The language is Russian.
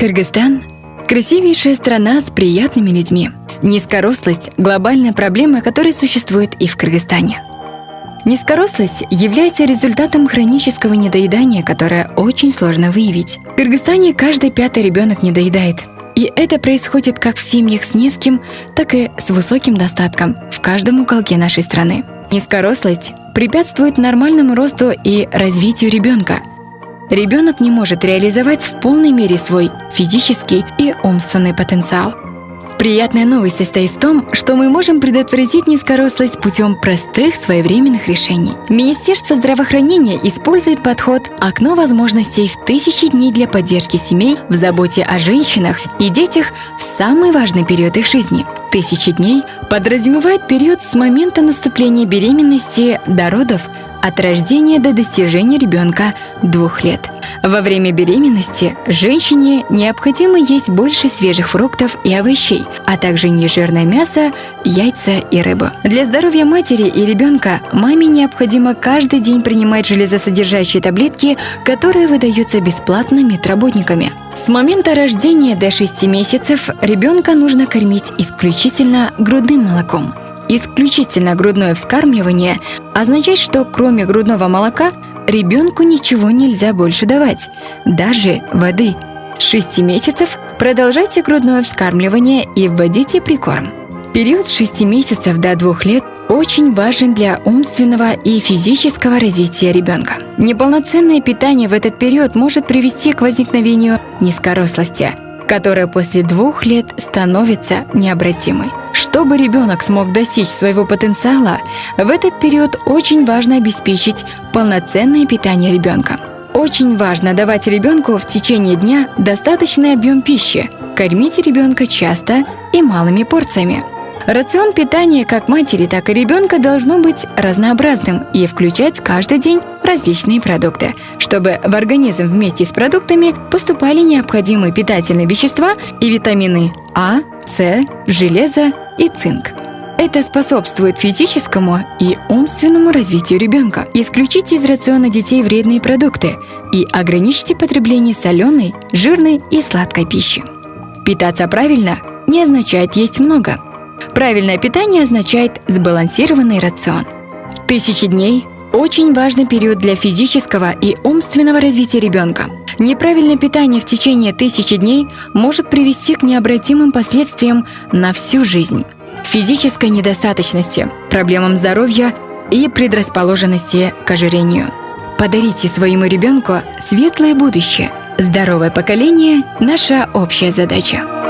Кыргызстан – красивейшая страна с приятными людьми. Низкорослость – глобальная проблема, которая существует и в Кыргызстане. Низкорослость является результатом хронического недоедания, которое очень сложно выявить. В Кыргызстане каждый пятый ребенок недоедает. И это происходит как в семьях с низким, так и с высоким достатком в каждом уголке нашей страны. Низкорослость препятствует нормальному росту и развитию ребенка. Ребенок не может реализовать в полной мере свой физический и умственный потенциал. Приятная новость состоит в том, что мы можем предотвратить низкорослость путем простых своевременных решений. Министерство здравоохранения использует подход «Окно возможностей в тысячи дней для поддержки семей в заботе о женщинах и детях в самый важный период их жизни». Тысячи дней подразумевает период с момента наступления беременности до родов от рождения до достижения ребенка двух лет. Во время беременности женщине необходимо есть больше свежих фруктов и овощей, а также нежирное мясо, яйца и рыбу. Для здоровья матери и ребенка маме необходимо каждый день принимать железосодержащие таблетки, которые выдаются бесплатно медработниками. С момента рождения до 6 месяцев ребенка нужно кормить исключительно грудным молоком – Исключительно грудное вскармливание означает, что кроме грудного молока ребенку ничего нельзя больше давать, даже воды. С 6 месяцев продолжайте грудное вскармливание и вводите прикорм. Период с 6 месяцев до 2 лет очень важен для умственного и физического развития ребенка. Неполноценное питание в этот период может привести к возникновению низкорослости, которая после двух лет становится необратимой. Чтобы ребенок смог достичь своего потенциала, в этот период очень важно обеспечить полноценное питание ребенка. Очень важно давать ребенку в течение дня достаточный объем пищи. Кормите ребенка часто и малыми порциями. Рацион питания как матери, так и ребенка должно быть разнообразным и включать каждый день различные продукты, чтобы в организм вместе с продуктами поступали необходимые питательные вещества и витамины А, С, железо и цинк. Это способствует физическому и умственному развитию ребенка. Исключите из рациона детей вредные продукты и ограничьте потребление соленой, жирной и сладкой пищи. Питаться правильно не означает есть много – Правильное питание означает сбалансированный рацион. Тысячи дней – очень важный период для физического и умственного развития ребенка. Неправильное питание в течение тысячи дней может привести к необратимым последствиям на всю жизнь. Физической недостаточности, проблемам здоровья и предрасположенности к ожирению. Подарите своему ребенку светлое будущее. Здоровое поколение – наша общая задача.